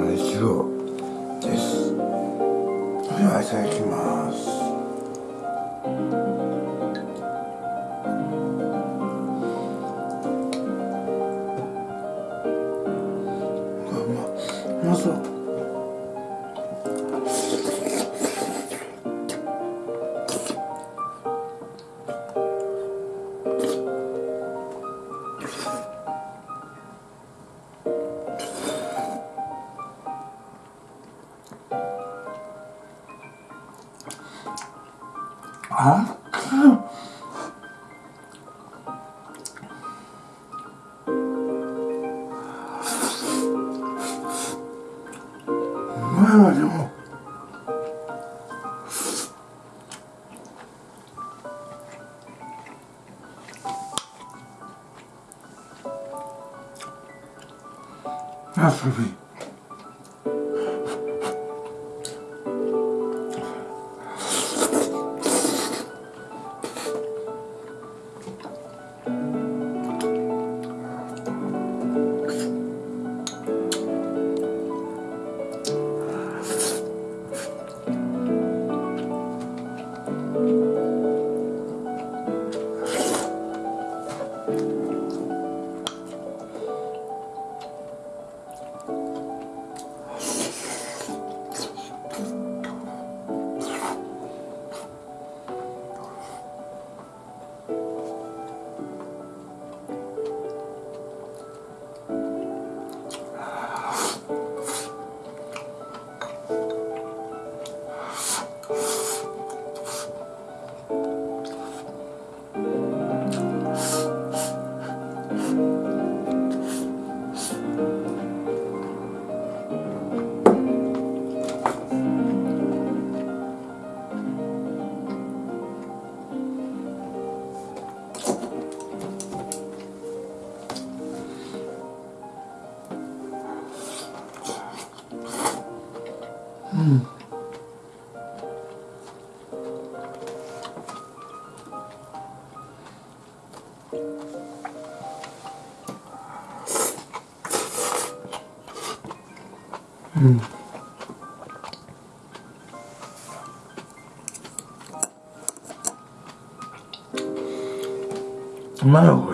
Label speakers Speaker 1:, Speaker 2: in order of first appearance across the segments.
Speaker 1: の一度です。では、いただきます。なんやでも 음. 음. 정말요.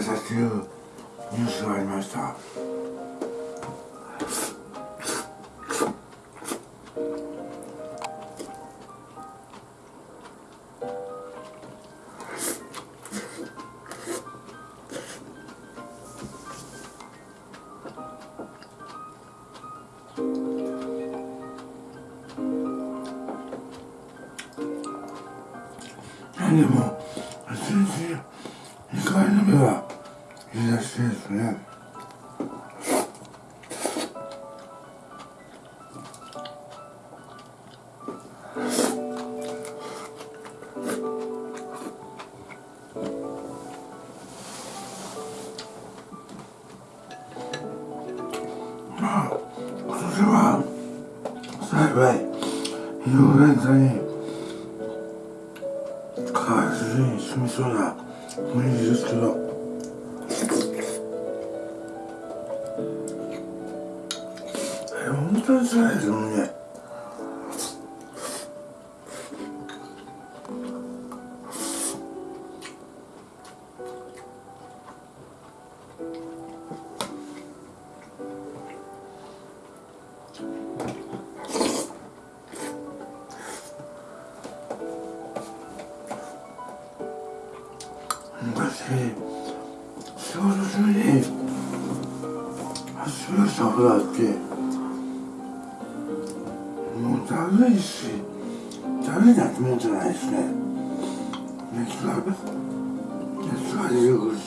Speaker 1: させていニュースがありました。何でも今は幸い井上座に川筋に住みそうな無理ですけど。昔仕事中に足をしたことあってもうだるいしだるいなって思ってないですね熱が熱が出てくるし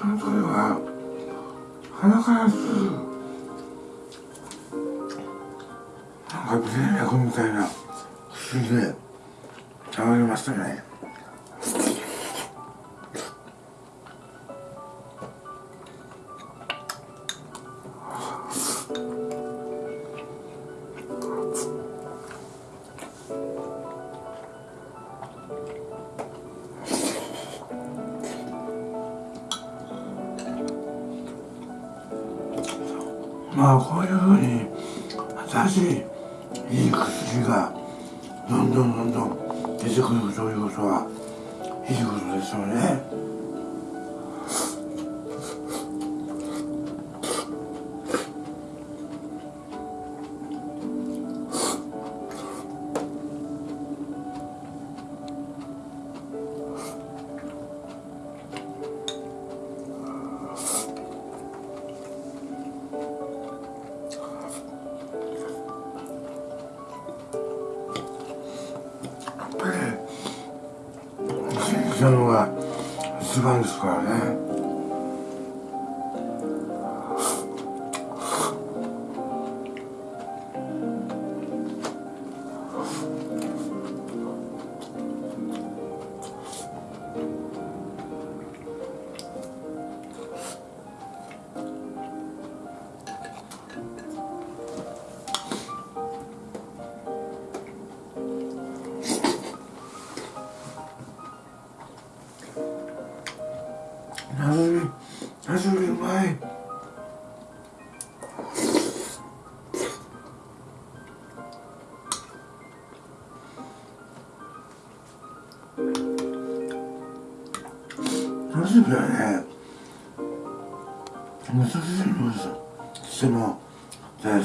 Speaker 1: その声は鼻からすなんか微生薬みたいな薬で治りましたねんどんどんどん出てくるということはいいことですよね。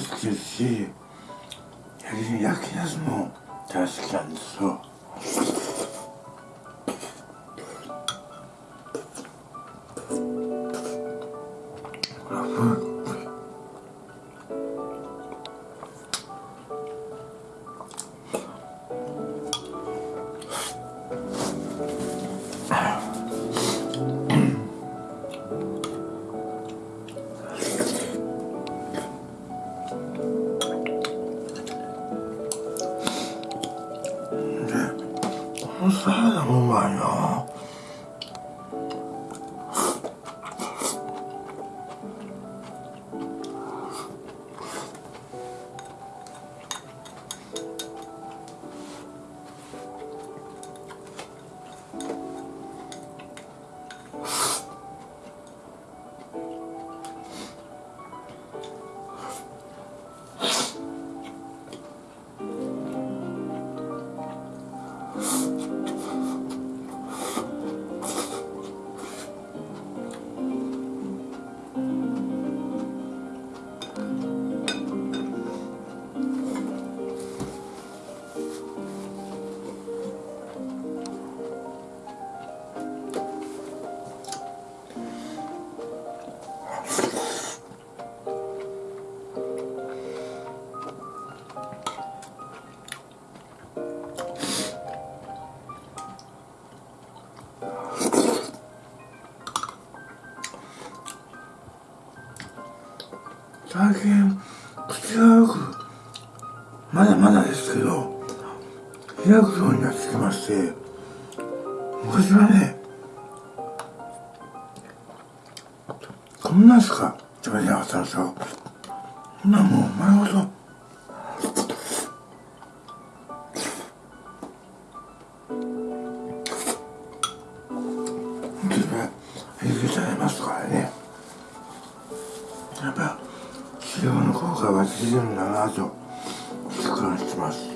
Speaker 1: 好きですし焼きナスも大好きなんですよ。最近口がよくまだまだですけど開くようになってきまして昔はねこんなしか食べれなかったんですよ。今もう丸ごと。入れちゃいますからね。やっぱ治療の効果が出てるんだなと実感してます。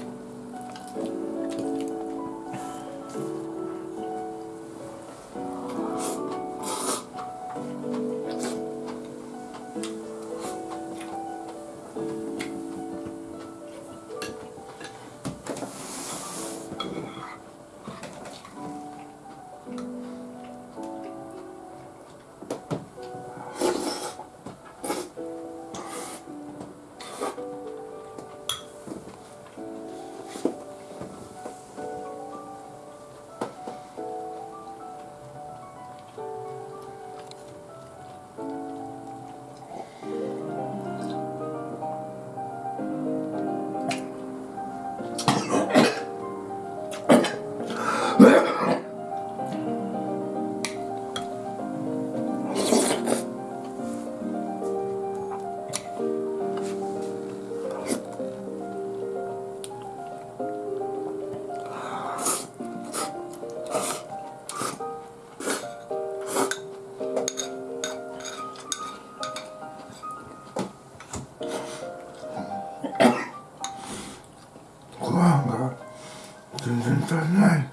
Speaker 1: 全然足りない。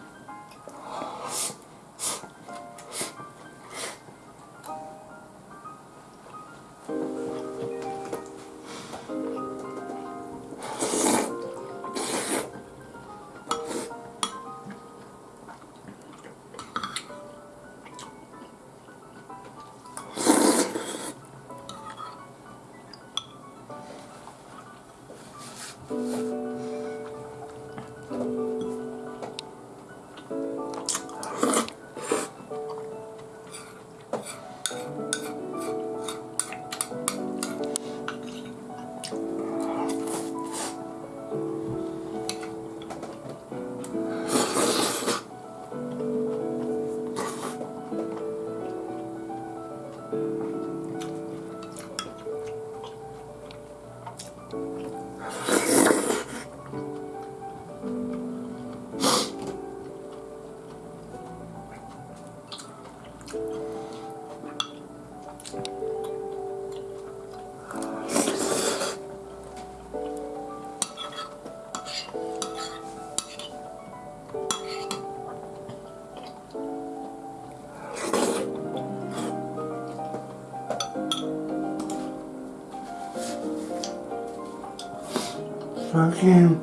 Speaker 1: 最近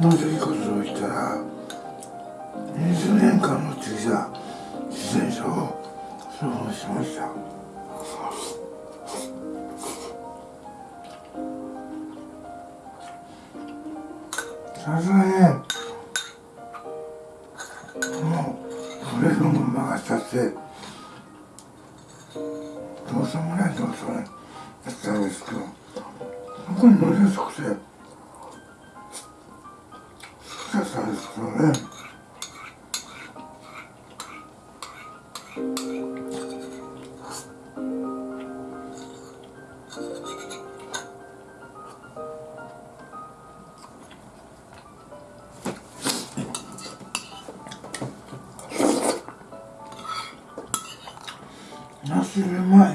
Speaker 1: なぜいいことを言ったら20年間乗ってきた自転車を処分しました。さすがにもうそれのままがしちゃって。ナス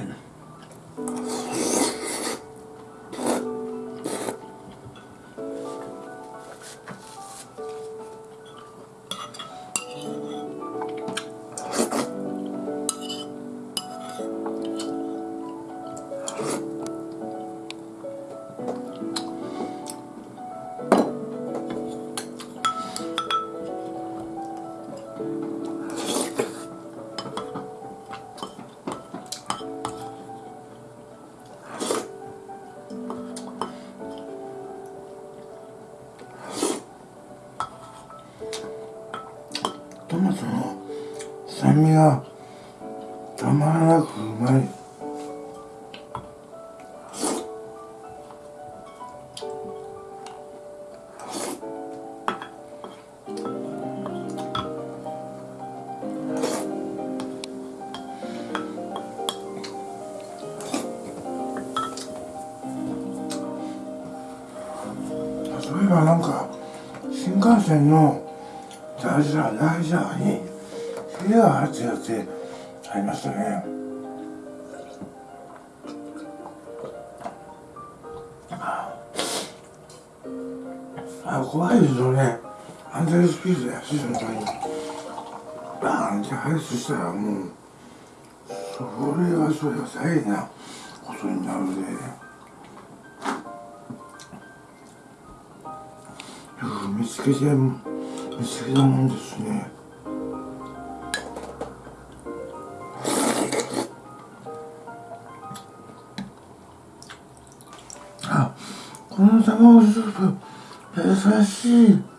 Speaker 1: 味がたまらなくうまい。8月ありましたね。あ怖いですよね。安全スピードで走るのにバーンってハイしたらもうそれはそれは大変なことになるので、ね。見つけて見つけたもんですね。この卵スープ優しい。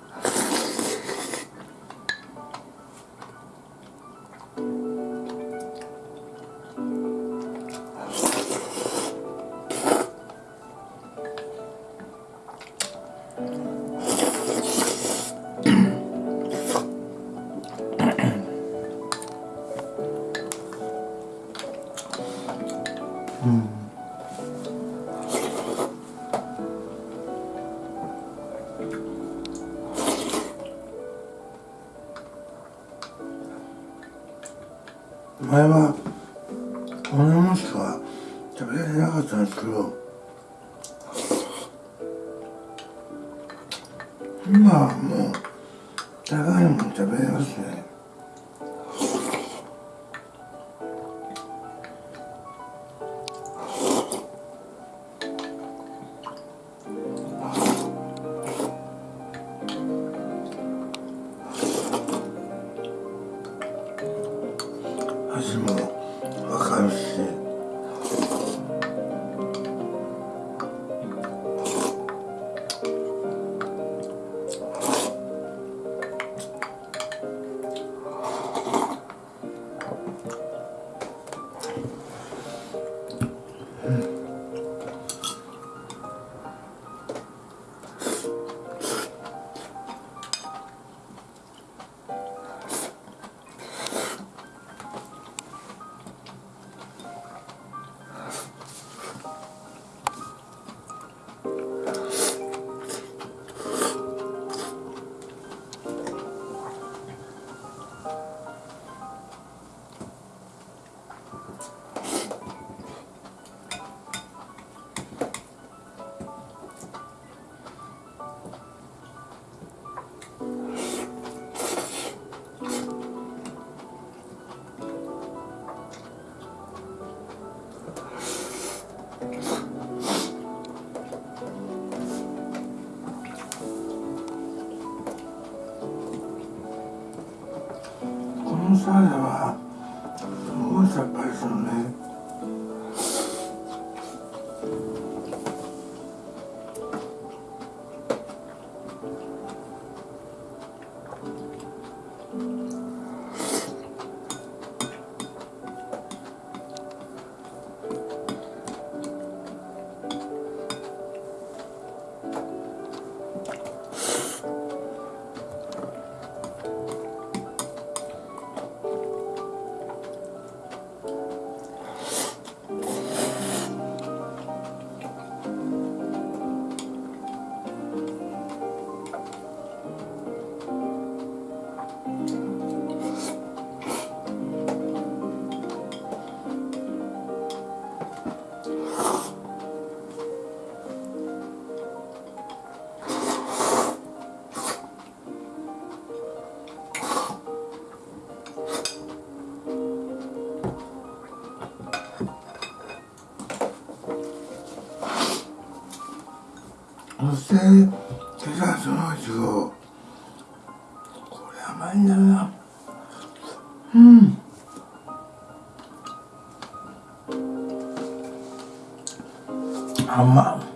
Speaker 1: 前はこんなもんしか食べられなかったんですけど今はもう高いもの食べれますね。のサラダはすごいさっぱりするねそしてデザートのいちごこれ甘いんだよなうん。甘っ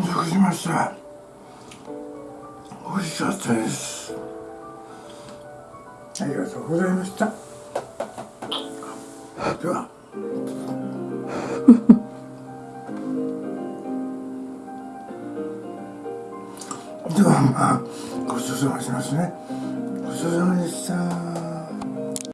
Speaker 1: 満足しました。美味しかったです。ありがとうございました。